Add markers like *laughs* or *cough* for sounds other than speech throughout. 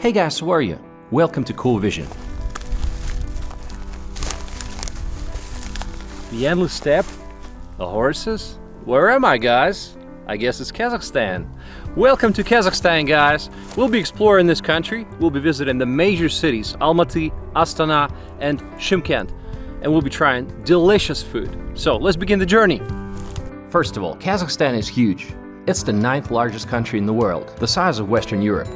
Hey guys, how are you? Welcome to Cool Vision. The endless steppe? The horses? Where am I, guys? I guess it's Kazakhstan. Welcome to Kazakhstan, guys. We'll be exploring this country. We'll be visiting the major cities Almaty, Astana, and Shymkent. And we'll be trying delicious food. So let's begin the journey. First of all, Kazakhstan is huge. It's the ninth largest country in the world, the size of Western Europe.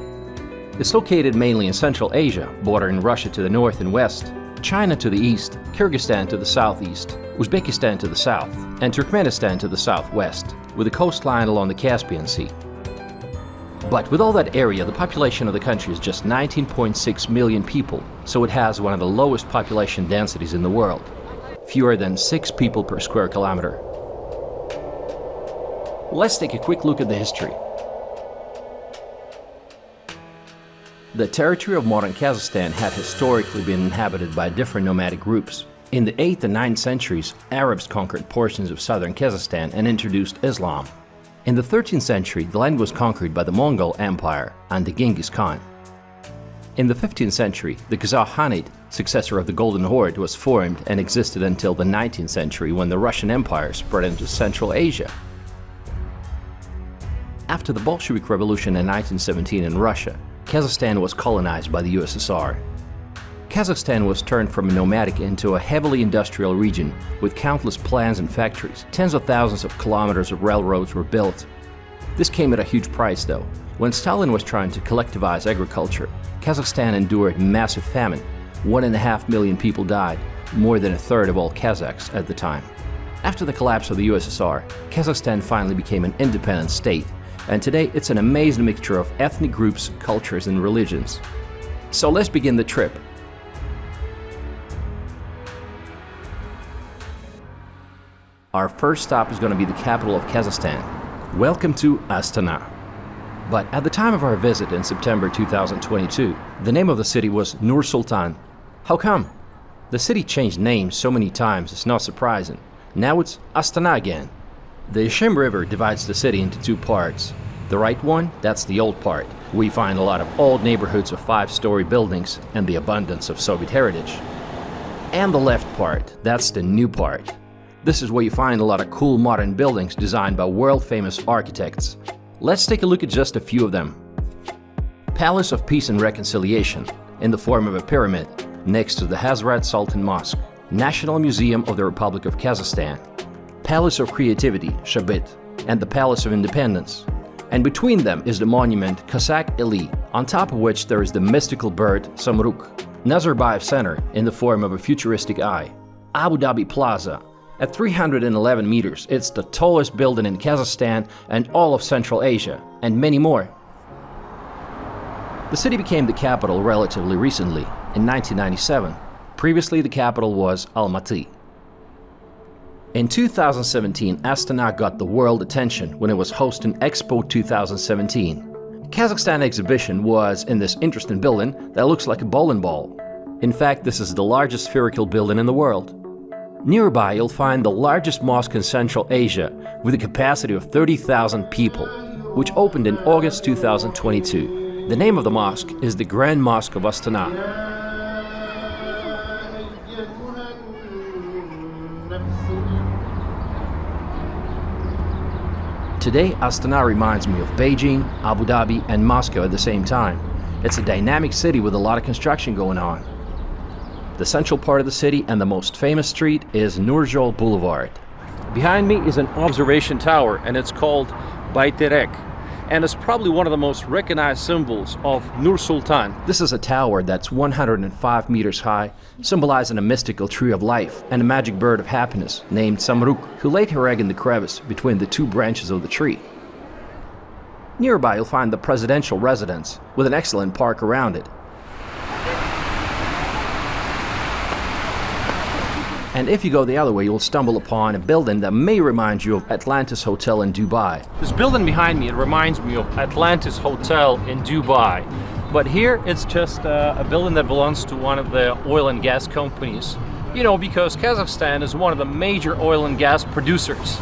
It's located mainly in Central Asia, bordering Russia to the north and west, China to the east, Kyrgyzstan to the southeast, Uzbekistan to the south, and Turkmenistan to the southwest, with a coastline along the Caspian Sea. But with all that area, the population of the country is just 19.6 million people, so it has one of the lowest population densities in the world, fewer than 6 people per square kilometer. Let's take a quick look at the history. The territory of modern Kazakhstan had historically been inhabited by different nomadic groups. In the 8th and 9th centuries, Arabs conquered portions of southern Kazakhstan and introduced Islam. In the 13th century, the land was conquered by the Mongol Empire under Genghis Khan. In the 15th century, the Kazakh Khanate, successor of the Golden Horde, was formed and existed until the 19th century when the Russian Empire spread into Central Asia. After the Bolshevik Revolution in 1917 in Russia, Kazakhstan was colonized by the USSR. Kazakhstan was turned from a nomadic into a heavily industrial region with countless plants and factories. Tens of thousands of kilometers of railroads were built. This came at a huge price though. When Stalin was trying to collectivize agriculture, Kazakhstan endured massive famine. One and a half million people died, more than a third of all Kazakhs at the time. After the collapse of the USSR, Kazakhstan finally became an independent state and today it's an amazing mixture of ethnic groups, cultures and religions. So let's begin the trip. Our first stop is going to be the capital of Kazakhstan. Welcome to Astana. But at the time of our visit in September 2022, the name of the city was Nur Sultan. How come? The city changed names so many times, it's not surprising. Now it's Astana again. The Ishim River divides the city into two parts. The right one, that's the old part. We find a lot of old neighborhoods of five-story buildings and the abundance of Soviet heritage. And the left part, that's the new part. This is where you find a lot of cool modern buildings designed by world-famous architects. Let's take a look at just a few of them. Palace of Peace and Reconciliation, in the form of a pyramid, next to the Hazrat Sultan Mosque. National Museum of the Republic of Kazakhstan, Palace of Creativity, Shabyt, and the Palace of Independence. And between them is the monument Kazakh Eli, on top of which there is the mystical bird Samruk, Nazarbayev Center in the form of a futuristic eye, Abu Dhabi Plaza. At 311 meters, it's the tallest building in Kazakhstan and all of Central Asia, and many more. The city became the capital relatively recently, in 1997. Previously, the capital was Almaty. In 2017, Astana got the world attention when it was hosting Expo 2017. Kazakhstan exhibition was in this interesting building that looks like a bowling ball. In fact, this is the largest spherical building in the world. Nearby, you'll find the largest mosque in Central Asia with a capacity of 30,000 people, which opened in August 2022. The name of the mosque is the Grand Mosque of Astana. Today, Astana reminds me of Beijing, Abu Dhabi, and Moscow at the same time. It's a dynamic city with a lot of construction going on. The central part of the city and the most famous street is Nurjol Boulevard. Behind me is an observation tower and it's called Bayterek and it's probably one of the most recognized symbols of Nur Sultan. This is a tower that's 105 meters high, symbolizing a mystical tree of life and a magic bird of happiness named Samruk, who laid her egg in the crevice between the two branches of the tree. Nearby you'll find the presidential residence, with an excellent park around it, And if you go the other way, you'll stumble upon a building that may remind you of Atlantis Hotel in Dubai. This building behind me, it reminds me of Atlantis Hotel in Dubai. But here it's just uh, a building that belongs to one of the oil and gas companies. You know, because Kazakhstan is one of the major oil and gas producers.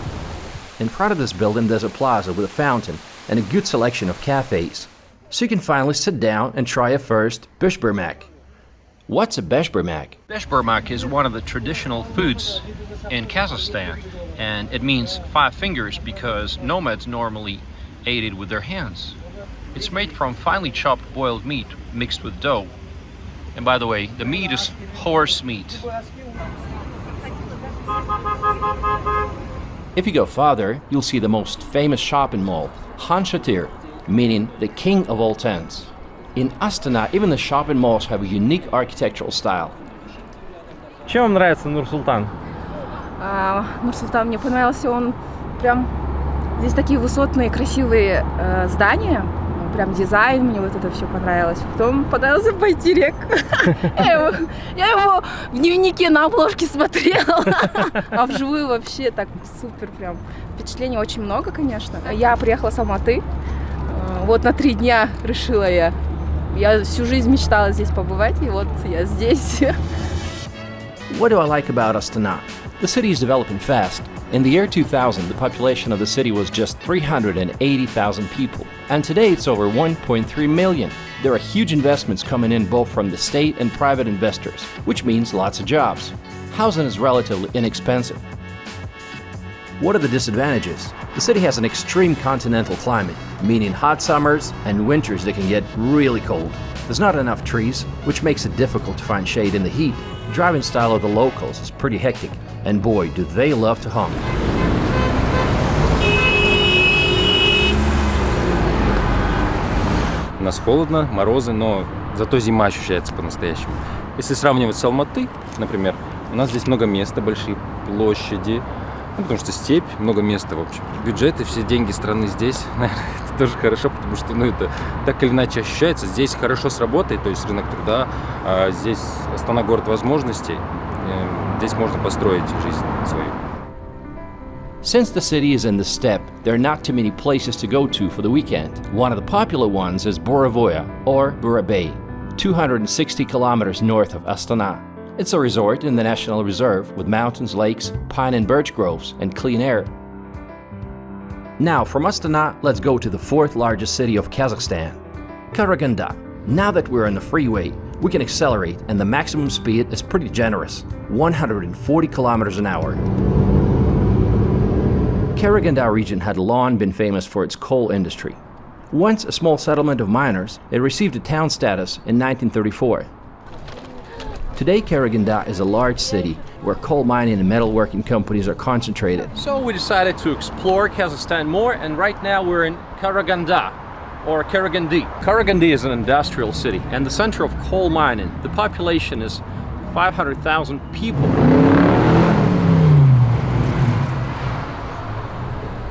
In front of this building there's a plaza with a fountain and a good selection of cafes. so you can finally sit down and try a first beshbarmak. What's a beshbarmak? Beshbarmak is one of the traditional foods in Kazakhstan and it means five fingers because nomads normally ate it with their hands. It's made from finely chopped boiled meat mixed with dough. And by the way, the meat is horse meat. If you go farther, you'll see the most famous shopping mall, Khan Shatyr, meaning the king of all tents. In Astana, even the shopping malls have a unique architectural style. Чем вам нравится Нур-Султан? А, Нур-Султан мне понравился, он прям... Здесь такие высотные, красивые э, здания, прям дизайн, мне вот это все понравилось. Потом понравился Байтерек. *laughs* я, его, я его в дневнике на обложке смотрела, *laughs* а вживую вообще так супер прям. Впечатлений очень много, конечно. Я приехала с Алматы, вот на три дня решила я. Я всю жизнь мечтала здесь побывать, и вот я здесь. What do I like about Astana? The city is developing fast. In the year 2000, the population of the city was just 380,000 people, and today it's over 1.3 million. There are huge investments coming in both from the state and private investors, which means lots of jobs. Housing is relatively inexpensive. What are the disadvantages? The city has an extreme continental climate, meaning hot summers and winters that can get really cold. There's not enough trees, which makes it difficult to find shade in the heat. The driving style of the locals is pretty hectic, and boy, do they love to honk. У нас холодно, морозы, но зато зима ощущается по-настоящему. Если сравнивать с Алматы, например, у нас здесь много места, большие площади, ну, потому что степь, много места, в общем. Бюджеты, все деньги страны здесь, *laughs* наверное, это тоже хорошо, потому что, ну, это так или иначе ощущается. Здесь хорошо сработает, то есть рынок труда, а здесь Астана город возможностей, здесь можно построить жизнь свою. Since the city is in the steppe, there are not too many places to go to for the weekend. One of the popular ones is Boravoya, or Burabay, 260 kilometers north of Astana. It's a resort in the National Reserve with mountains, lakes, pine and birch groves, and clean air. Now, from Astana, let's go to the fourth largest city of Kazakhstan, Karaganda. Now that we're on the freeway, we can accelerate and the maximum speed is pretty generous, 140 kilometers an hour. Karaganda region had long been famous for its coal industry. Once a small settlement of miners, it received a town status in 1934. Today, Karaganda is a large city where coal mining and metalworking companies are concentrated. So we decided to explore Kazakhstan more and right now we're in Karaganda or Karagandi. Karagandi is an industrial city and the center of coal mining. The population is 500,000 people.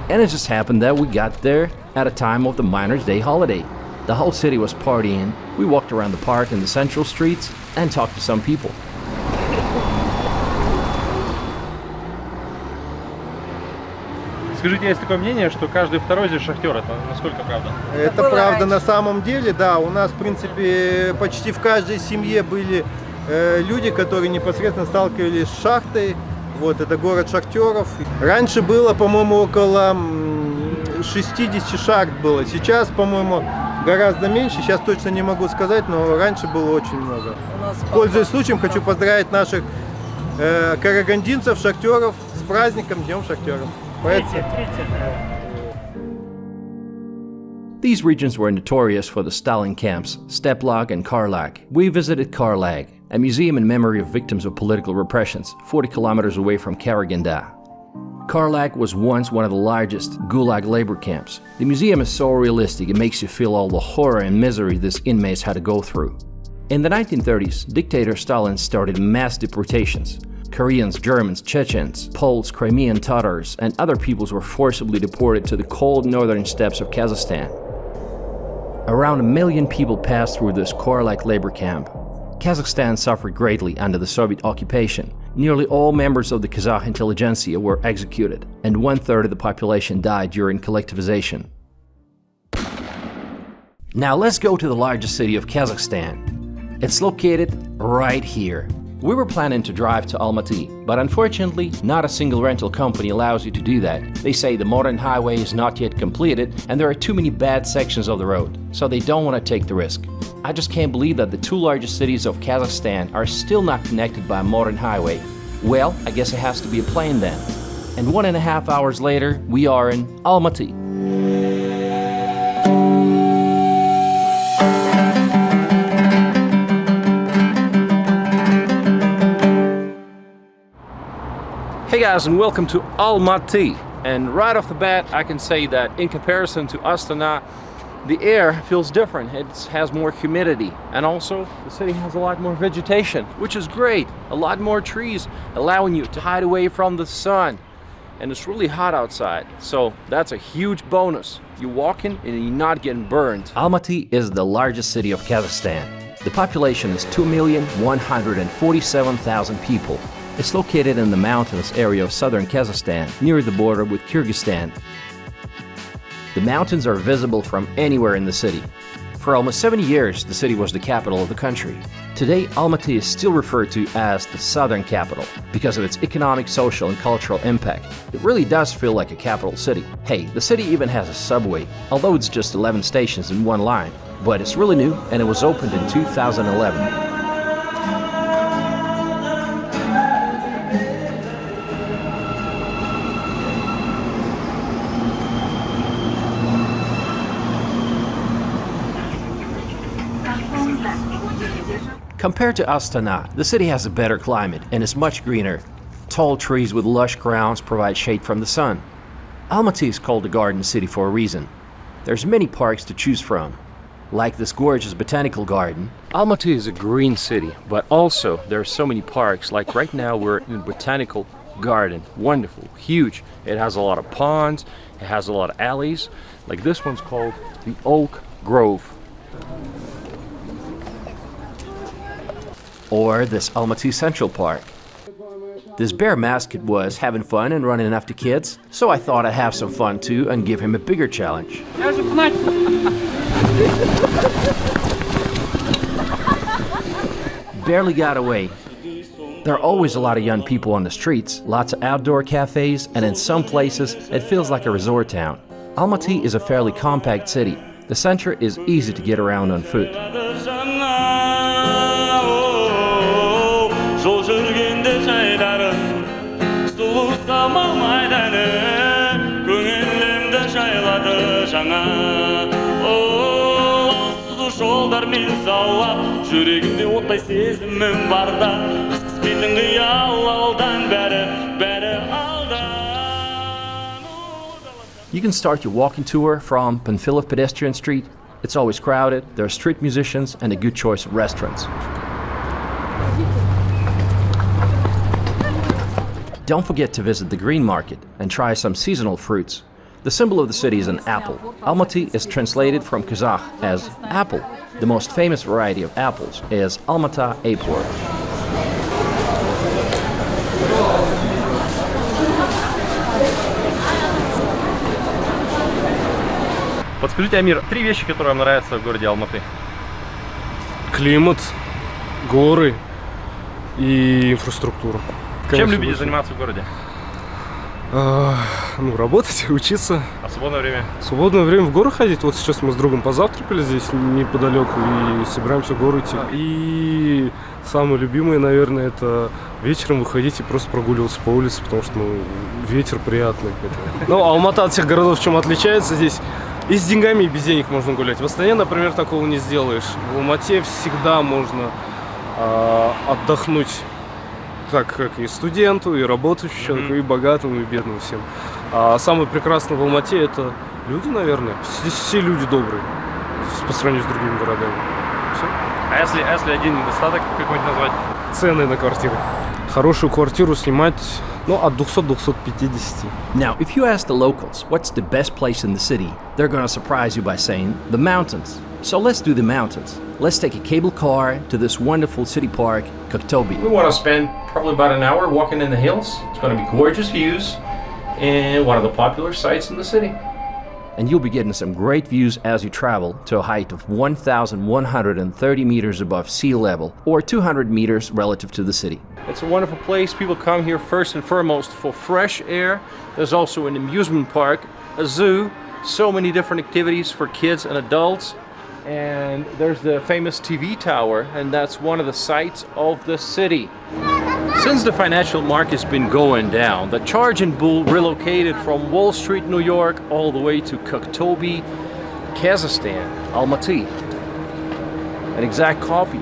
And it just happened that we got there at a time of the Miners' Day holiday. The whole city was partying. We walked around the park and the central streets and talked to some people. Скажите, есть такое мнение, что каждый второй здесь шахтер. Это насколько правда? Это правда на самом деле, да. У нас, в принципе, почти в каждой семье были э, люди, которые непосредственно сталкивались с шахтой. Вот, это город шахтеров. Раньше было, по-моему, около 60 шахт было. Сейчас, по-моему, гораздо меньше. Сейчас точно не могу сказать, но раньше было очень много. Пользуясь случаем, хочу поздравить наших э, карагандинцев, шахтеров с праздником Днем шахтеров. These regions were notorious for the Stalin camps, Steplag and Karlag. We visited Karlag, a museum in memory of victims of political repressions, 40 kilometers away from Karaganda. Karlag was once one of the largest Gulag labor camps. The museum is so realistic it makes you feel all the horror and misery these inmates had to go through. In the 1930s, dictator Stalin started mass deportations. Koreans, Germans, Chechens, Poles, Crimean Tatars, and other peoples were forcibly deported to the cold northern steppes of Kazakhstan. Around a million people passed through this Karlag labor camp. Kazakhstan suffered greatly under the Soviet occupation. Nearly all members of the Kazakh intelligentsia were executed, and one third of the population died during collectivization. Now let's go to the largest city of Kazakhstan. It's located right here, We were planning to drive to Almaty, but unfortunately, not a single rental company allows you to do that. They say the modern highway is not yet completed and there are too many bad sections of the road, so they don't want to take the risk. I just can't believe that the two largest cities of Kazakhstan are still not connected by a modern highway. Well, I guess it has to be a plane then. And one and a half hours later, we are in Almaty. Hey guys and welcome to Almaty. And right off the bat I can say that in comparison to Astana the air feels different. It has more humidity and also the city has a lot more vegetation which is great. A lot more trees allowing you to hide away from the sun. And it's really hot outside so that's a huge bonus. you're walking and you're not getting burned. Almaty is the largest city of Kazakhstan. The population is 2,147,000 people. It's located in the mountainous area of southern Kazakhstan, near the border with Kyrgyzstan. The mountains are visible from anywhere in the city. For almost 70 years, the city was the capital of the country. Today, Almaty is still referred to as the southern capital because of its economic, social, and cultural impact. It really does feel like a capital city. Hey, the city even has a subway, although it's just 11 stations in one line. But it's really new and it was opened in 2011. Compared to Astana, the city has a better climate and is much greener. Tall trees with lush grounds provide shade from the sun. Almaty is called the Garden City for a reason. There's many parks to choose from. Like this gorgeous botanical garden. Almaty is a green city, but also there are so many parks. Like right now we're in botanical garden. Wonderful, huge. It has a lot of ponds, it has a lot of alleys. Like this one's called the Oak Grove. Or this Almaty Central Park. This bear mascot was having fun and running after kids, so I thought I'd have some fun too and give him a bigger challenge. Barely got away. There are always a lot of young people on the streets, lots of outdoor cafes, and in some places it feels like a resort town. Almaty is a fairly compact city. The center is easy to get around on foot. жүрегімде оттай сезімім барда қыспейтін қиял алдан бәрі бәрі алдан You can start your walking tour from Panfilov Pedestrian Street. It's always crowded, there are street musicians and a good choice of restaurants. Don't forget to visit the green market and try some seasonal fruits. The symbol of the city is an apple. Almaty is translated from Kazakh as apple. The most famous variety of apples is Almata Apor. Подскажите, Амир, три вещи, которые вам нравятся в городе Алматы. Климат, горы и инфраструктура. Чем любите заниматься в городе? А, ну, работать, *laughs* учиться. А свободное время? Свободное время в горы ходить. Вот сейчас мы с другом позавтракали здесь неподалеку и собираемся в горы идти. И самое любимое, наверное, это вечером выходить и просто прогуливаться по улице, потому что ну, ветер приятный. *laughs* Ну, Алмата от всех городов чем отличается здесь? И с деньгами, и без денег можно гулять. В Астане, например, такого не сделаешь. В Алмате всегда можно а, отдохнуть так как и студенту, и работающему человеку, и богатому, и бедному всем. А самое прекрасное в Алмате это люди, наверное. Здесь все люди добрые по сравнению с другими городами. Всё. А если, а если один недостаток какой-нибудь назвать? Цены на квартиры. Хорошую квартиру снимать, ну, от 200 до 250. Now, if you ask the locals what's the best place in the city, they're gonna surprise you by saying the mountains. So let's do the mountains. Let's take a cable car to this wonderful city park, Koktobi. We want to spend probably about an hour walking in the hills. It's going to be gorgeous views and one of the popular sites in the city. and you'll be getting some great views as you travel to a height of 1,130 meters above sea level, or 200 meters relative to the city. It's a wonderful place. People come here first and foremost for fresh air. There's also an amusement park, a zoo, so many different activities for kids and adults. And there's the famous TV tower, and that's one of the sights of the city. Since the financial market's been going down, the Charging Bull relocated from Wall Street, New York, all the way to Koktobé, Kazakhstan, Almaty. An exact copy.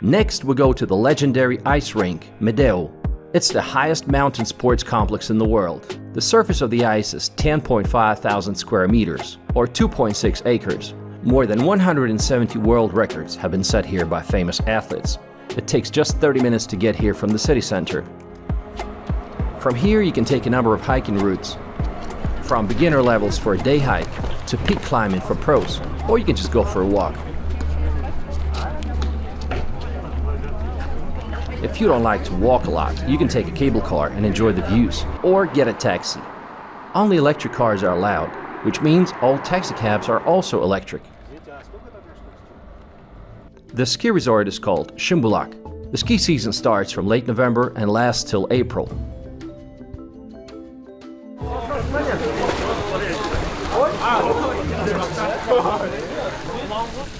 Next, we go to the legendary ice rink, Medeo. It's the highest mountain sports complex in the world. The surface of the ice is 10.5 thousand square meters, or 2.6 acres. More than 170 world records have been set here by famous athletes. It takes just 30 minutes to get here from the city center. From here you can take a number of hiking routes, from beginner levels for a day hike to peak climbing for pros, or you can just go for a walk. If you don't like to walk a lot, you can take a cable car and enjoy the views, or get a taxi. Only electric cars are allowed, which means all taxi cabs are also electric. The ski resort is called Shimbulak. The ski season starts from late November and lasts till April.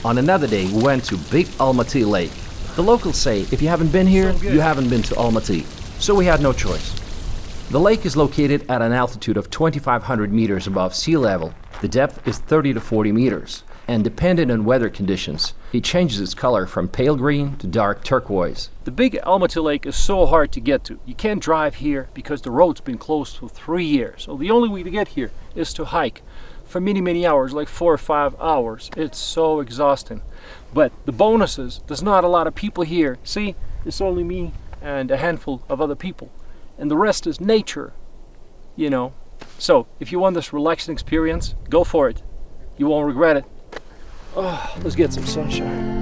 On another day, we went to Big Almaty Lake. The locals say if you haven't been here, you haven't been to Almaty. So we had no choice. The lake is located at an altitude of 2,500 meters above sea level. The depth is 30 to 40 meters, and dependent on weather conditions, it changes its color from pale green to dark turquoise. The big Almaty Lake is so hard to get to. You can't drive here because the road's been closed for three years. So the only way to get here is to hike for many, many hours, like four or five hours. It's so exhausting. But the bonuses, there's not a lot of people here. See, it's only me and a handful of other people. And the rest is nature, you know. So if you want this relaxing experience, go for it. You won't regret it. Oh, let's get some sunshine.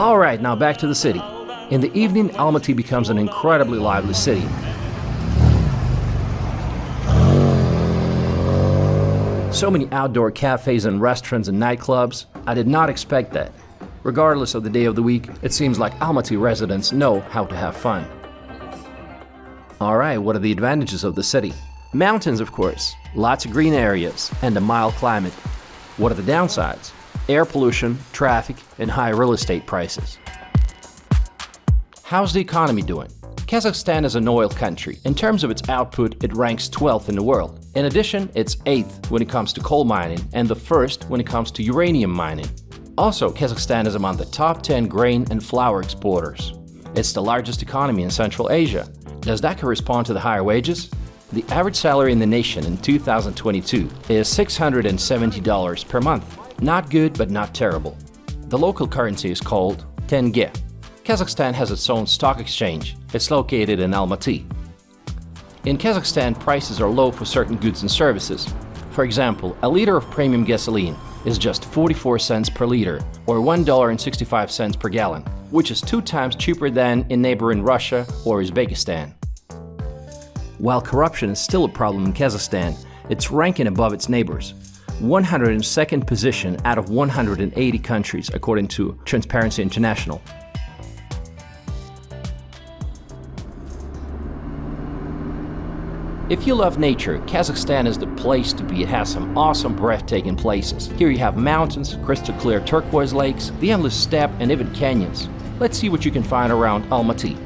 Alright, now back to the city. In the evening, Almaty becomes an incredibly lively city. So many outdoor cafes and restaurants and nightclubs, I did not expect that. Regardless of the day of the week, it seems like Almaty residents know how to have fun. Alright, what are the advantages of the city? Mountains, of course, lots of green areas, and a mild climate. What are the downsides? air pollution, traffic, and high real estate prices. How's the economy doing? Kazakhstan is an oil country. In terms of its output, it ranks 12th in the world. In addition, it's 8th when it comes to coal mining and the first when it comes to uranium mining. Also, Kazakhstan is among the top 10 grain and flour exporters. It's the largest economy in Central Asia. Does that correspond to the higher wages? The average salary in the nation in 2022 is $670 per month. Not good, but not terrible. The local currency is called tenge. Kazakhstan has its own stock exchange. It's located in Almaty. In Kazakhstan, prices are low for certain goods and services. For example, a liter of premium gasoline is just 44 cents per liter, or $1.65 per gallon, which is two times cheaper than in neighboring Russia or Uzbekistan. While corruption is still a problem in Kazakhstan, it's ranking above its neighbors. 102nd position out of 180 countries, according to Transparency International. If you love nature, Kazakhstan is the place to be. It has some awesome, breathtaking places. Here you have mountains, crystal clear turquoise lakes, the endless steppe, and even canyons. Let's see what you can find around Almaty.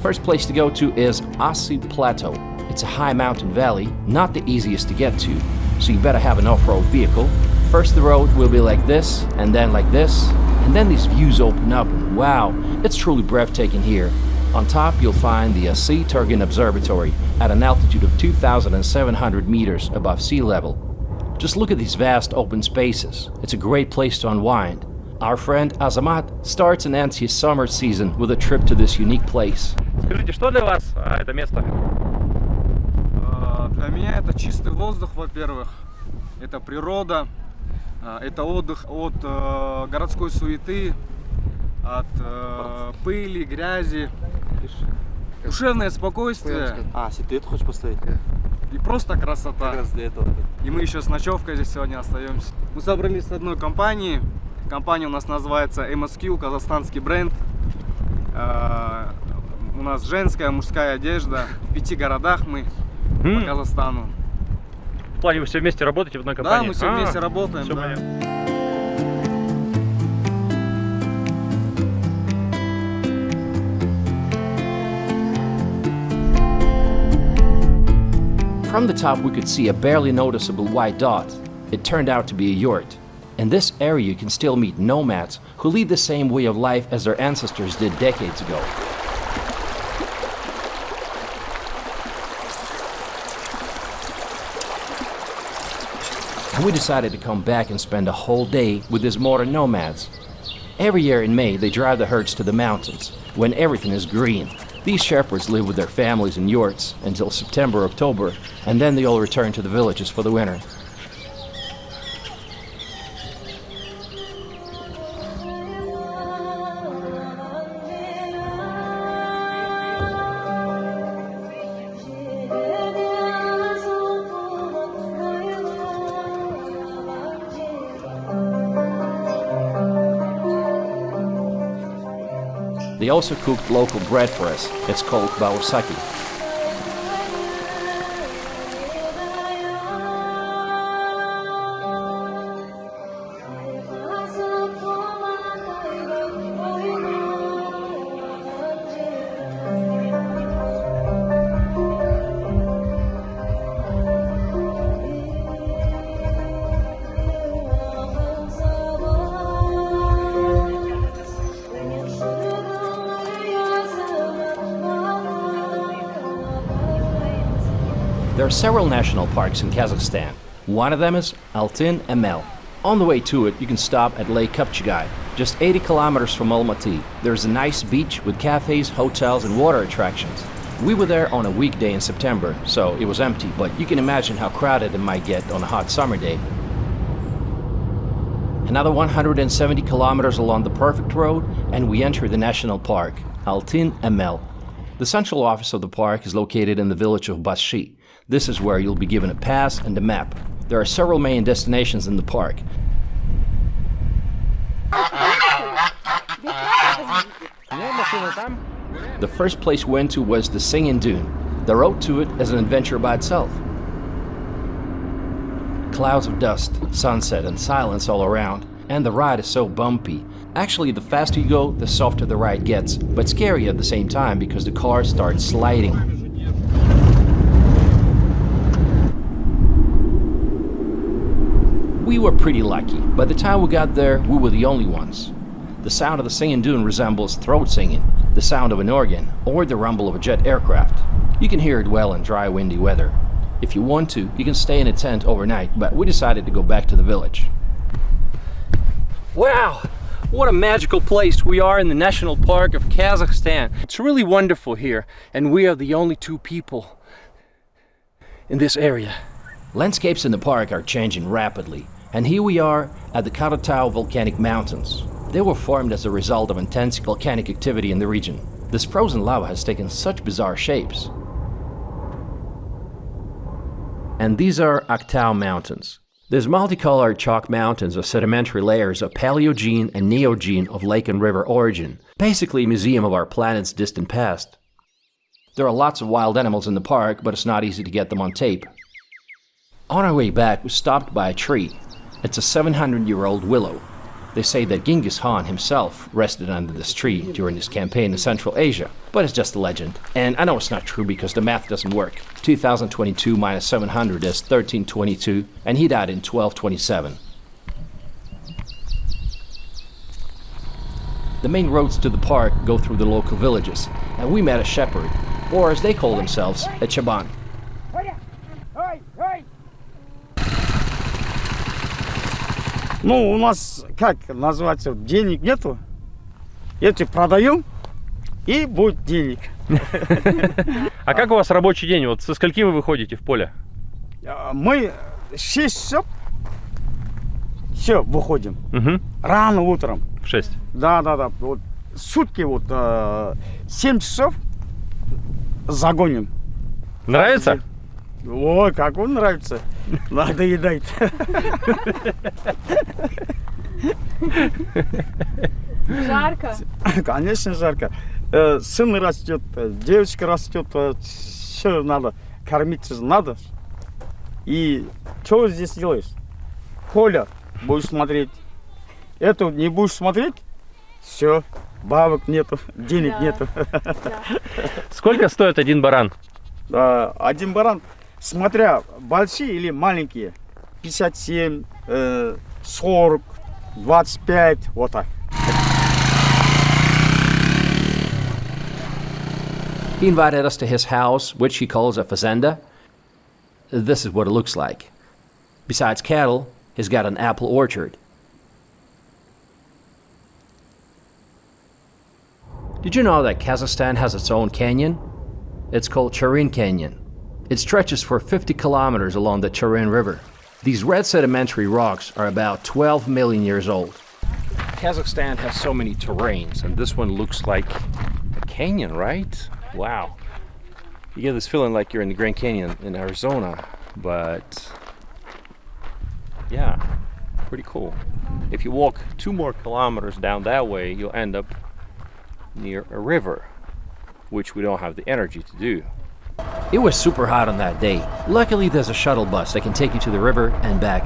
First place to go to is Assy Plateau. It's a high mountain valley, not the easiest to get to, so you better have an off-road vehicle. First the road will be like this, and then like this, and then these views open up, wow, it's truly breathtaking here. On top, you'll find the Assy-Turgen Observatory at an altitude of 2,700 meters above sea level. Just look at these vast open spaces. It's a great place to unwind. Our friend Azamat starts and ends his summer season with a trip to this unique place. Скажите, что для вас это место? Для меня это чистый воздух, во-первых. Это природа, это отдых от э, городской суеты, от э, пыли, грязи. Душевное спокойствие А, если ты это хочешь поставить? и просто красота. Как раз для этого. И мы еще с ночевкой здесь сегодня остаемся. Мы собрались с одной компанией. Компания у нас называется MSQ, казахстанский бренд. А, У нас женская, мужская одежда. В пяти городах мы по Казахстану. В плане вы все вместе работаете в одной Да, компании? мы все А, вместе работаем. да. понятно. From the top, we could see a barely noticeable white dot. It turned out to be a yurt. In this area, you can still meet nomads who lead the same way of life as their ancestors did decades ago. We decided to come back and spend a whole day with these modern nomads. Every year in May, they drive the herds to the mountains, when everything is green. These shepherds live with their families in yurts until September, October, and then they all return to the villages for the winter. Also cooked local bread for us. It's called baursaki. Several national parks in Kazakhstan. One of them is Altyn Emel. On the way to it, you can stop at Lake Kapchagay, just 80 kilometers from Almaty. There's a nice beach with cafes, hotels, and water attractions. We were there on a weekday in September, so it was empty, but you can imagine how crowded it might get on a hot summer day. Another 170 kilometers along the perfect road, and we enter the national park, Altyn Emel. The central office of the park is located in the village of Bashi. This is where you'll be given a pass and a map. There are several main destinations in the park. The first place we went to was the Singing Dune. The road to it is an adventure by itself. Clouds of dust, sunset, and silence all around, and the ride is so bumpy. Actually, the faster you go, the softer the ride gets, but scary at the same time because the car starts sliding. We were pretty lucky. By the time we got there, we were the only ones. The sound of the singing dune resembles throat singing, the sound of an organ, or the rumble of a jet aircraft. You can hear it well in dry, windy weather. If you want to, you can stay in a tent overnight, but we decided to go back to the village. Wow! What a magical place. We are in the National Park of Kazakhstan. It's really wonderful here, and we are the only two people in this area. Landscapes in the park are changing rapidly, and here we are at the Karatau volcanic mountains. They were formed as a result of intense volcanic activity in the region. This frozen lava has taken such bizarre shapes. And these are Aktau Mountains. These multicolored chalk mountains are sedimentary layers of Paleogene and Neogene of lake and river origin, basically a museum of our planet's distant past. There are lots of wild animals in the park, but it's not easy to get them on tape. On our way back, we stopped by a tree. It's a 700 year old willow. They say that Genghis Khan himself rested under this tree during his campaign in Central Asia, but it's just a legend. And I know it's not true because the math doesn't work. 2022 minus 700 is 1322, and he died in 1227. The main roads to the park go through the local villages, and we met a shepherd, or as they call themselves, a chaban. Ну, у нас, как называется, денег нету. Эти продаем, и будет денег. *laughs* А как у вас рабочий день? Вот со скольки вы выходите в поле? А, Мы 6 часов все выходим. Угу. Рано утром. В 6. Да, да, да. Вот сутки вот э, 7 часов загоним. Нравится? Ой, как он нравится. *laughs* Надо едать. Жарко. Конечно, жарко. Э, Сын растет, э, девочка растет, все надо. Кормить же надо. И что здесь делаешь? Коля, будешь смотреть. Эту не будешь смотреть? Все, бабок нету, денег Да. нету. *laughs* Сколько стоит один баран? Один баран, смотря большие или маленькие, 57, э, 40, 25, вот так. He invited us to his house, which he calls a fazenda. This is what it looks like. Besides cattle, he's got an apple orchard. Did you know that Kazakhstan has its own canyon? It's called Charin Canyon. It stretches for 50 kilometers along the Charin River. These red sedimentary rocks are about 12 million years old. Kazakhstan has so many terrains, and this one looks like a canyon, right? Wow. You get this feeling like you're in the Grand Canyon in Arizona, but yeah, pretty cool. If you walk two more kilometers down that way, you'll end up near a river, which we don't have the energy to do. It was super hot on that day. Luckily, there's a shuttle bus that can take you to the river and back.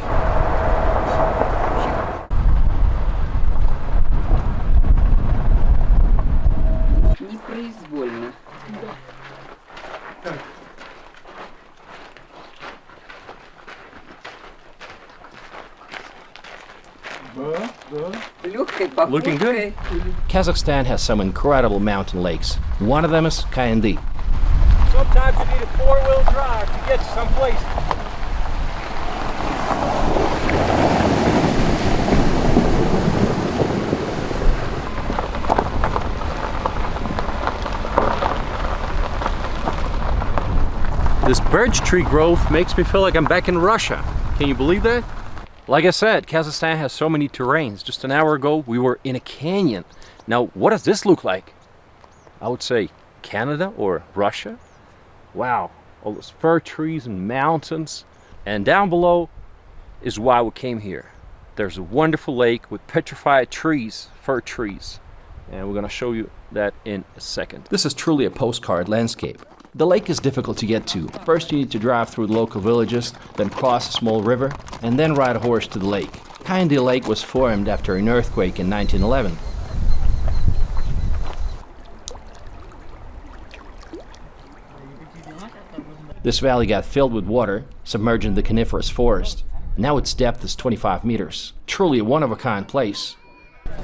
Looking good. Kazakhstan has some incredible mountain lakes. One of them is Kaindy, Sometimes you need a four-wheel drive to get someplace. This birch tree growth makes me feel like I'm back in Russia. Can you believe that? Like I said, Kazakhstan has so many terrains. Just an hour ago, we were in a canyon. Now, what does this look like? I would say Canada or Russia. Wow, all those fir trees and mountains. And down below is why we came here. There's a wonderful lake with petrified trees, fir trees. And we're gonna show you that in a second. This is truly a postcard landscape. The lake is difficult to get to. First, you need to drive through the local villages, then cross a small river, and then ride a horse to the lake. Kaindy Lake was formed after an earthquake in 1911. This valley got filled with water, submerging the coniferous forest. Now its depth is 25 meters. Truly a one-of-a-kind place.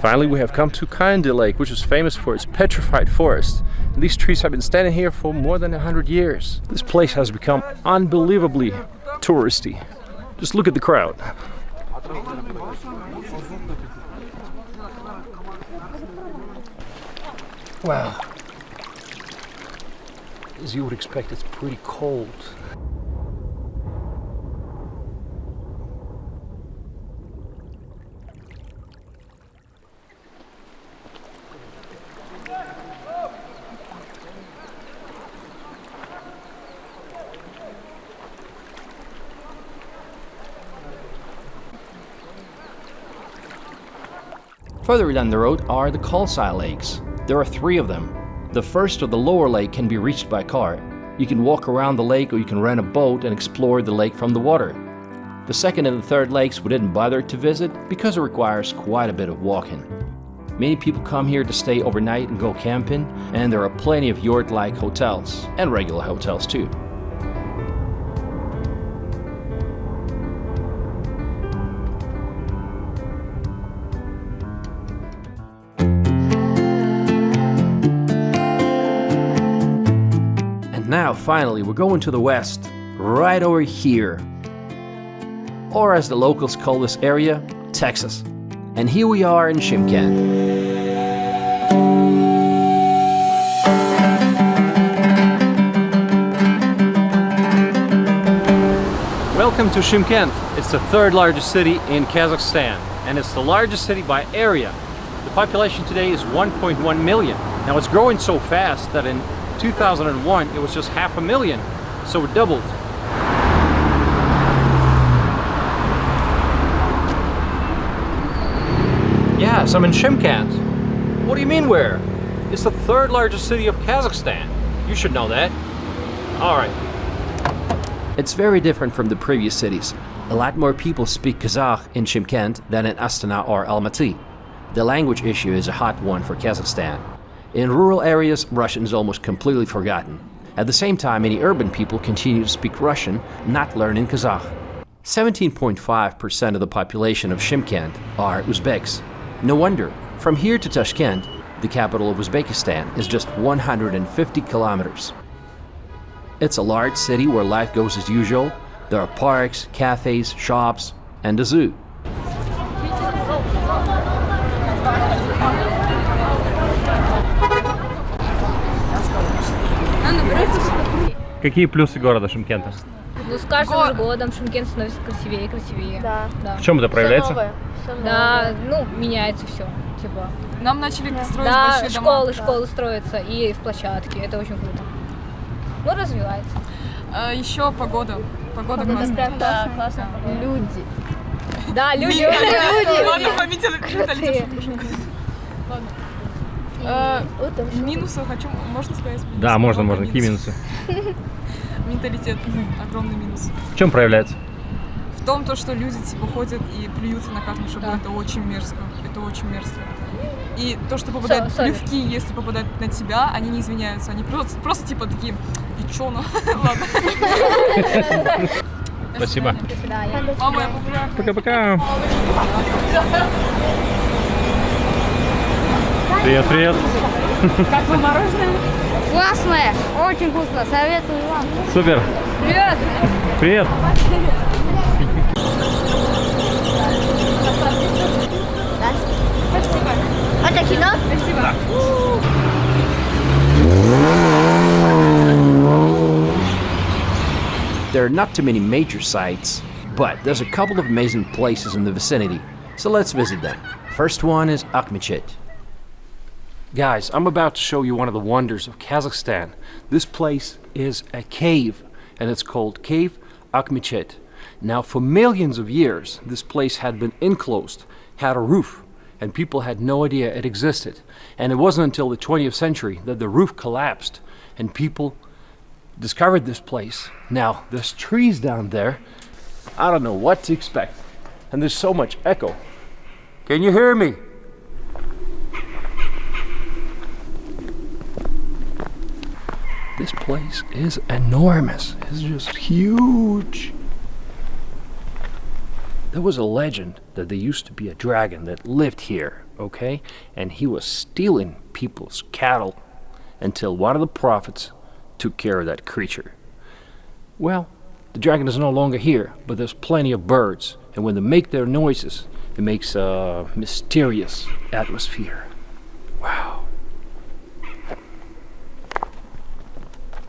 Finally, we have come to Kaindy Lake, which is famous for its petrified forest. And these trees have been standing here for more than 100 years. This place has become unbelievably touristy. Just look at the crowd. Wow. As you would expect, it's pretty cold. Further down the road are the Kolsai Lakes. There are three of them. The first or the lower lake can be reached by car. You can walk around the lake or you can rent a boat and explore the lake from the water. The second and the third lakes we didn't bother to visit because it requires quite a bit of walking. Many people come here to stay overnight and go camping, and there are plenty of yurt-like hotels, and regular hotels too. Finally, we're going to the west, right over here. Or as the locals call this area, Texas. And here we are in Shymkent. Welcome to Shymkent. It's the third largest city in Kazakhstan and it's the largest city by area. The population today is 1.1 million. Now it's growing so fast that in 2001 it was just half a million, so it doubled. Yes, I'm in Shymkent. What do you mean where? It's the third largest city of Kazakhstan. You should know that. All right. It's very different from the previous cities. A lot more people speak Kazakh in Shymkent than in Astana or Almaty. The language issue is a hot one for Kazakhstan. In rural areas, Russian is almost completely forgotten. At the same time, many urban people continue to speak Russian, not learning Kazakh. 17.5% of the population of Shymkent are Uzbeks. No wonder, from here to Tashkent, the capital of Uzbekistan, is just 150 kilometers. It's a large city where life goes as usual. There are parks, cafes, shops, and a zoo. Какие плюсы города Шымкента? Ну, с каждым же годом Шымкент становится красивее и красивее. Да. да. В чем это проявляется? Да, ну, меняется все. Типа. Нам начали строить Да, большие дома. школы, школы строятся и в площадке. Это очень круто. Ну, развивается. А, еще погода. Погода, Погода классная. прям Да, классно. Люди. Да, люди. Люди. Ладно, менталитет. Ладно. Минусы хочу, можно сказать? Да, можно, можно. Какие минусы? *laughs* Менталитет. Огромный минус. В чем проявляется? В том, то, что люди типа ходят и плюются на каждом шагу, это очень мерзко. Это очень мерзко. И то, что попадают sorry. плевки, если попадают на тебя, они не извиняются. Они просто, просто типа такие, и чё, ну? *laughs* Ладно. Спасибо. Пока-пока. Привет, привет. Как вы мороженое? Классное, очень вкусно, советую вам. Супер. Привет! Привет. Спасибо. Это кино? Спасибо. There are not too many major sites, but there's a couple of amazing places in the vicinity, so let's visit them. First one is Akhmechet. Guys, I'm about to show you one of the wonders of Kazakhstan. This place is a cave, and it's called Cave Akhmechet. Now, for millions of years, this place had been enclosed, had a roof, and people had no idea it existed. And it wasn't until the 20th century that the roof collapsed, and people discovered this place. Now, there's trees down there. I don't know what to expect. And there's so much echo. Can you hear me? This place is enormous. It's just huge. There was a legend that there used to be a dragon that lived here, okay? And he was stealing people's cattle until one of the prophets took care of that creature. Well, the dragon is no longer here, but there's plenty of birds, and when they make their noises, it makes a mysterious atmosphere.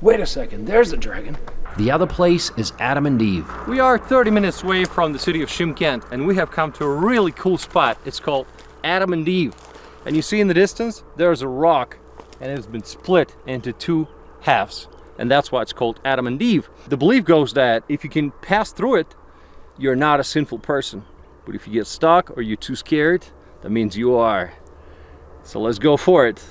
Wait a second, there's the dragon. The other place is Adam and Eve. We are 30 minutes away from the city of Shymkent and we have come to a really cool spot. It's called Adam and Eve. And you see in the distance, there's a rock and it's been split into two halves. And that's why it's called Adam and Eve. The belief goes that if you can pass through it, you're not a sinful person. But if you get stuck or you're too scared, that means you are. So let's go for it.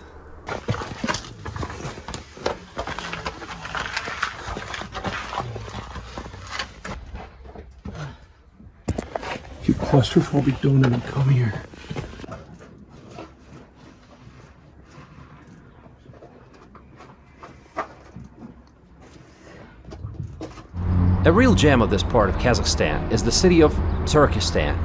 Claustrophobic don't even come here. A real gem of this part of Kazakhstan is the city of Turkestan,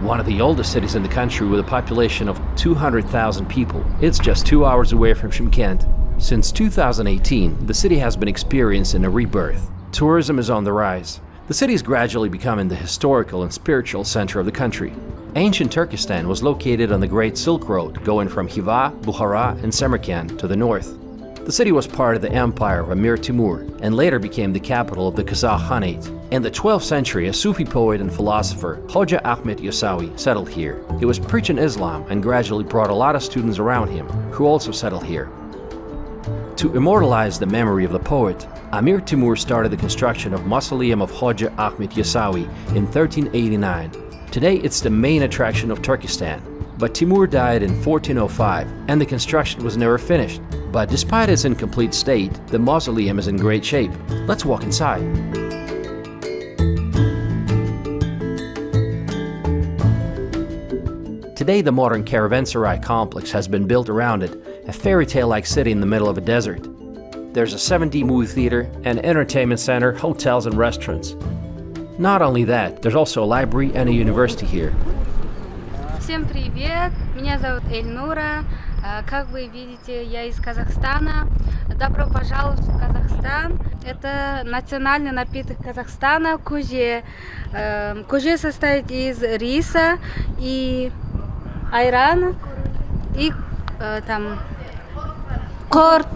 one of the oldest cities in the country with a population of 200,000 people. It's just two hours away from Shymkent. Since 2018, the city has been experiencing a rebirth. Tourism is on the rise. The city is gradually becoming the historical and spiritual center of the country. Ancient Turkestan was located on the Great Silk Road, going from Khiva, Bukhara, and Samarkand to the north. The city was part of the empire of Amir Timur and later became the capital of the Kazakh Khanate. In the 12th century, a Sufi poet and philosopher, Hoja Ahmed Yasawi, settled here. He was preaching Islam and gradually brought a lot of students around him, who also settled here. To immortalize the memory of the poet, Amir Timur started the construction of Mausoleum of Hoja Ahmed Yasawi in 1389. Today it's the main attraction of Turkestan, but Timur died in 1405 and the construction was never finished. But despite its incomplete state, the mausoleum is in great shape. Let's walk inside. Today the modern caravanserai complex has been built around it, a fairy tale-like city in the middle of a desert. There's a 7D movie theater, an entertainment center, hotels and restaurants. Not only that, there's also a library and a university here. Всем привет, меня зовут Эльнура. Э, Как вы видите, я из Казахстана. Добро пожаловать в Казахстан. Это национальный напиток Казахстана куже. Э, Куже состоит из риса и айрана и э, там корт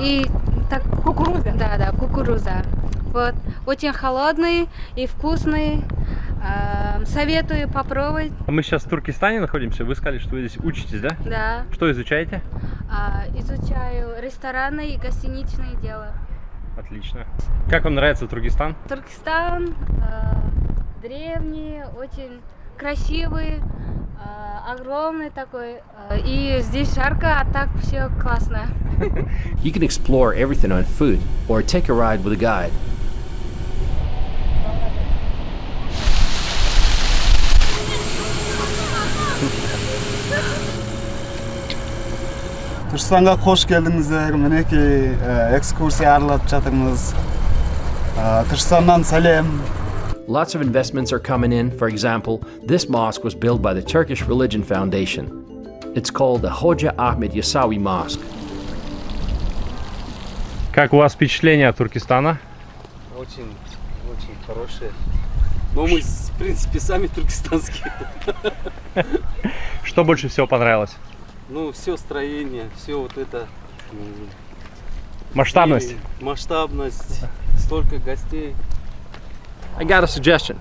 и так кукуруза. Да, да, кукуруза. Вот очень холодный и вкусный. Э, Советую попробовать. А Мы сейчас в Туркестане находимся. Вы сказали, что вы здесь учитесь, да? Да. Что изучаете? А, изучаю рестораны и гостиничные дела. Отлично. Как вам нравится Туркестан? Туркестан э, древний, очень красивый, э, огромный такой. э, и здесь жарко, а так все классно. You can explore everything on foot or take a ride with a guide. түркістанға қош келдіңіздер мінекей ә, экскурсия аралап жатырмыз ә, түркістаннан сәлем Lots of investments are coming in. For example, this mosque was built by the Turkish Religion Foundation. It's called the Hoja Ahmed Yasawi Mosque. Как у вас впечатление от Туркестана? Очень, очень хорошие. Но мы, в принципе, сами туркестанские. Что больше всего понравилось? Ну, все строение, все вот это. м, Масштабность. и Масштабность, столько гостей. I got a suggestion.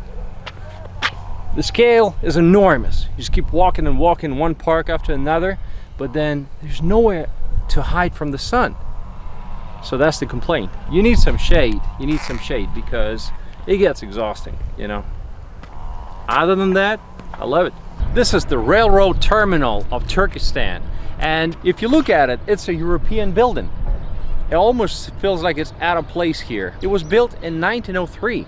The scale is enormous. You just keep walking and walking one park after another, but then there's nowhere to hide from the sun. So that's the complaint. You need some shade. You need some shade because it gets exhausting, you know. Other than that, I love it. This is the railroad terminal of Turkestan. And if you look at it, it's a European building. It almost feels like it's out of place here. It was built in 1903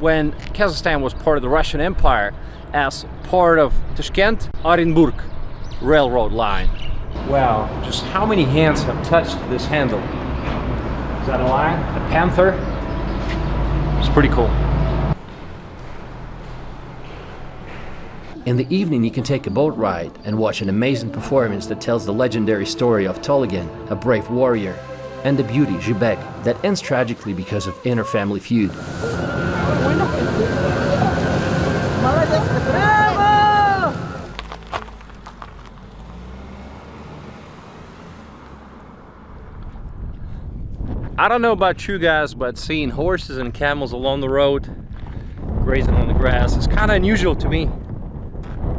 when Kazakhstan was part of the Russian Empire as part of Tashkent Orenburg railroad line. Wow, just how many hands have touched this handle? Is that a lion? A panther? It's pretty cool. In the evening, you can take a boat ride and watch an amazing performance that tells the legendary story of Tolegen, a brave warrior, and the beauty, Zhibek, that ends tragically because of inner family feud. I don't know about you guys, but seeing horses and camels along the road, grazing on the grass, is kind of unusual to me.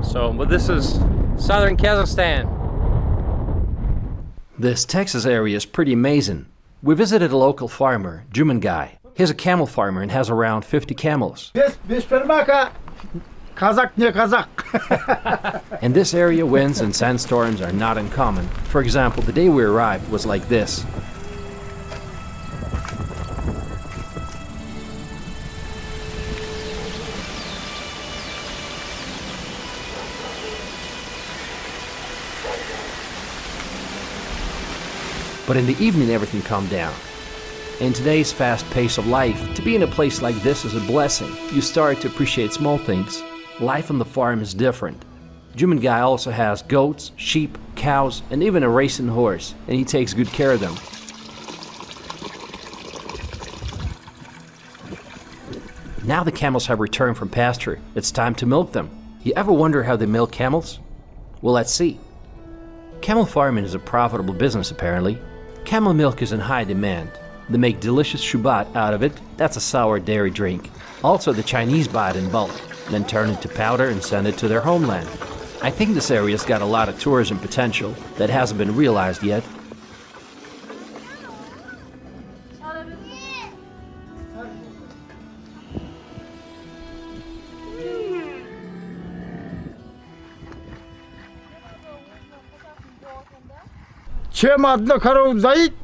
So, but this is southern Kazakhstan. This Texas area is pretty amazing. We visited a local farmer, Juman guy. He's a camel farmer and has around 50 camels. *laughs* and this area winds and sandstorms are not uncommon. For example, the day we arrived was like this. But in the evening, everything calmed down. In today's fast pace of life, to be in a place like this is a blessing. You start to appreciate small things. Life on the farm is different. Juman Guy also has goats, sheep, cows, and even a racing horse, and he takes good care of them. Now the camels have returned from pasture, it's time to milk them. You ever wonder how they milk camels? Well, let's see. Camel farming is a profitable business apparently. Camel milk is in high demand. They make delicious shubat out of it, that's a sour dairy drink. Also, the Chinese buy it in bulk, then turn it to powder and send it to their homeland. I think this area's got a lot of tourism potential that hasn't been realized yet. Чем одна корова доит,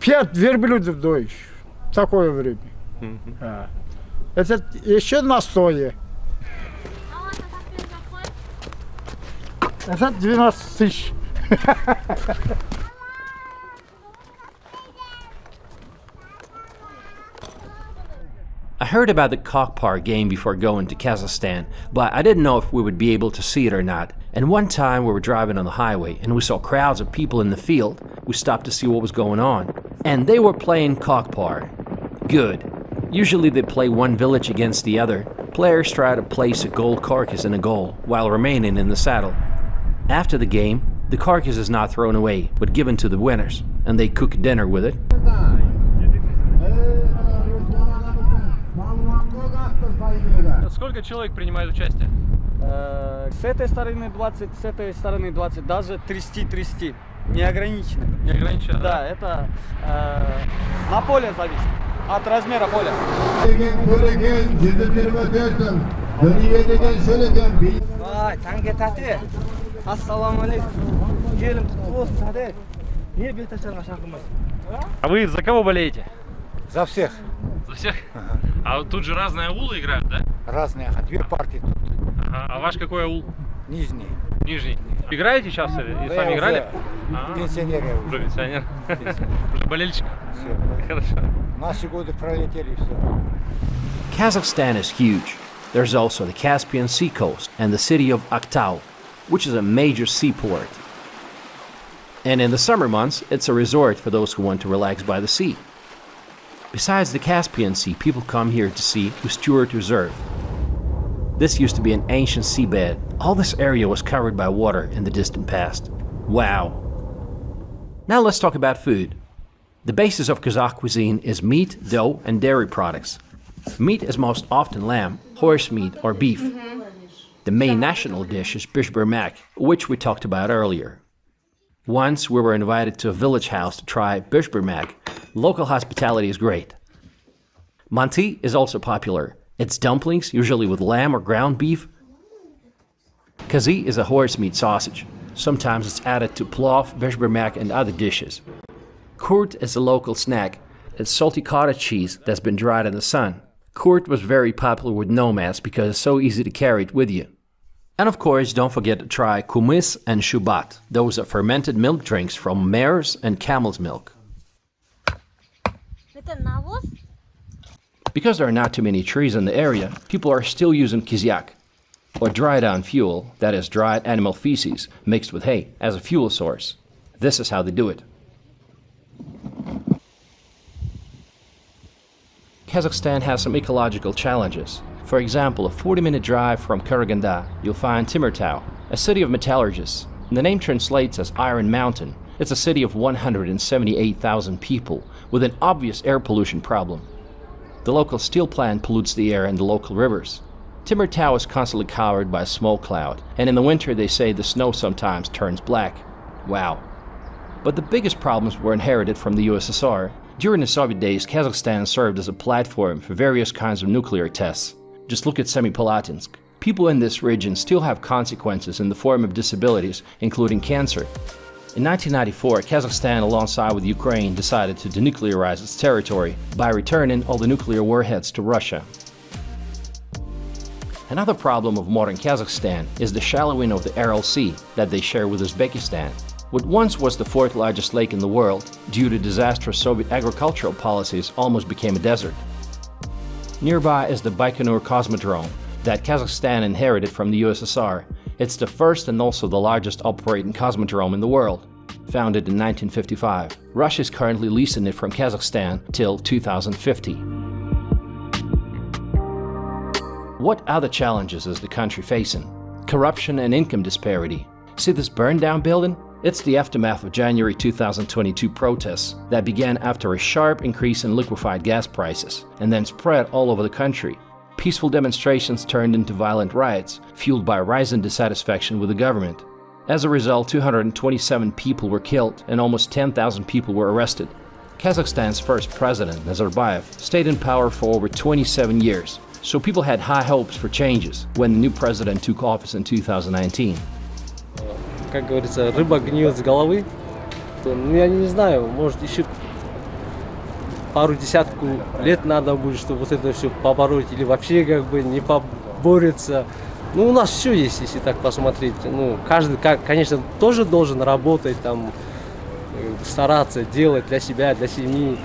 пять верблюдов доишь. В такое время. А. Это еще настое. Это 12 тысяч. I heard about the Kokpar game before going to Kazakhstan, but I didn't know if we would be able to see it or not. And one time we were driving on the highway and we saw crowds of people in the field. We stopped to see what was going on. And they were playing kokpar. Good. Usually they play one village against the other. Players try to place a gold carcass in a goal while remaining in the saddle. After the game, the carcass is not thrown away but given to the winners, and they cook dinner with it. Сколько человек принимает участие? Э, С этой стороны 20, с этой стороны 20, даже 30-30. Не ограничено. Не ограничено, Да, это э, на поле зависит. От размера поля. Vay. Assalomu alaykum. Kelim? А вы за кого болеете? За всех. За всех? А вот тут же разные аулы играют, да? Разные, ага, две партии тут. Ага. А ваш какой аул? Нижний. Нижний. Играете сейчас или и Да, сами я играли? уже А, пенсионер я уже. Уже пенсионер. Уже болельщик. Все. Хорошо. Наши годы пролетели и все. Kazakhstan is huge. There's also the Caspian Sea coast and the city of Aktau, which is a major seaport. And in the summer months, it's a resort for those who want to relax by the sea. Besides the Caspian Sea, people come here to see Ustyurt Reserve. This used to be an ancient seabed. All this area was covered by water in the distant past. Wow. Now let's talk about food. The basis of Kazakh cuisine is meat, dough, and dairy products. Meat is most often lamb, horse meat, or beef. The main national dish is beshbarmak, which we talked about earlier. Once we were invited to a village house to try beshbarmak. Local hospitality is great. Manti is also popular. It's dumplings, usually with lamb or ground beef. Kazi is a horse meat sausage. Sometimes it's added to plov, beshbarmak, and other dishes. Kurt is a local snack. It's salty cottage cheese that's been dried in the sun. Kurt was very popular with nomads because it's so easy to carry it with you. And of course, don't forget to try kumis and shubat. Those are fermented milk drinks from mare's and camel's milk. Because there are not too many trees in the area, people are still using kiziak, or dried down fuel, that is dried animal feces mixed with hay, as a fuel source. This is how they do it. Kazakhstan has some ecological challenges. For example, a 40-minute drive from Karaganda, you'll find Temirtau, a city of metallurgists. The name translates as Iron Mountain. It's a city of 178,000 people with an obvious air pollution problem. The local steel plant pollutes the air and the local rivers. Temirtau is constantly covered by a smoke cloud, and in the winter they say the snow sometimes turns black. Wow. But the biggest problems were inherited from the USSR. During the Soviet days, Kazakhstan served as a platform for various kinds of nuclear tests. Just look at Semipalatinsk. People in this region still have consequences in the form of disabilities, including cancer. In 1994, Kazakhstan, alongside with Ukraine, decided to denuclearize its territory by returning all the nuclear warheads to Russia. Another problem of modern Kazakhstan is the shallowing of the Aral Sea that they share with Uzbekistan. What once was the fourth largest lake in the world, due to disastrous Soviet agricultural policies, almost became a desert. Nearby is the Baikonur Cosmodrome that Kazakhstan inherited from the USSR. It's the first and also the largest operating cosmodrome in the world. Founded in 1955, Russia is currently leasing it from Kazakhstan till 2050. What other challenges is the country facing? Corruption and income disparity. See this burned down building? It's the aftermath of January 2022 protests that began after a sharp increase in liquefied gas prices and then spread all over the country Peaceful demonstrations turned into violent riots, fueled by rising dissatisfaction with the government. As a result, 227 people were killed and almost 10,000 people were arrested. Kazakhstan's first president, Nazarbayev, stayed in power for over 27 years, so people had high hopes for changes when the new president took office in 2019. Как говорится, рыба гниет с головы. Ну, я не знаю, может, еще пару десятку лет надо будет, чтобы вот это все побороть, или вообще как бы не поборется. Ну, у нас все есть, если так посмотреть. Ну, каждый, как, конечно, тоже должен работать, там, э, стараться, делать для себя, для семьи.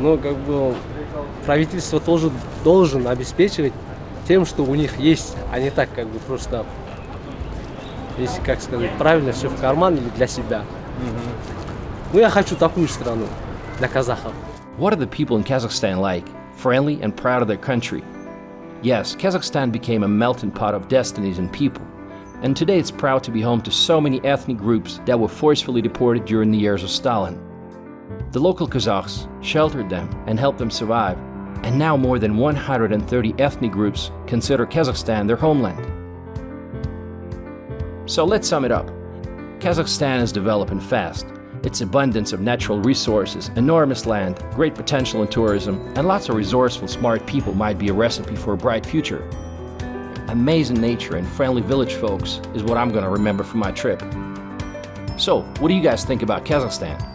Но, как бы, правительство тоже должен обеспечивать тем, что у них есть, а не так, как бы, просто, если, как сказать, правильно, все в карман или для себя. Ну, я хочу такую страну для казахов. What are the people in Kazakhstan like? Friendly and proud of their country. Yes, Kazakhstan became a melting pot of destinies and people. And today it's proud to be home to so many ethnic groups that were forcefully deported during the years of Stalin. The local Kazakhs sheltered them and helped them survive. And now more than 130 ethnic groups consider Kazakhstan their homeland. So let's sum it up. Kazakhstan is developing fast. Its abundance of natural resources, enormous land, great potential in tourism, and lots of resourceful, smart people might be a recipe for a bright future. Amazing nature and friendly village folks is what I'm going to remember from my trip. So, what do you guys think about Kazakhstan?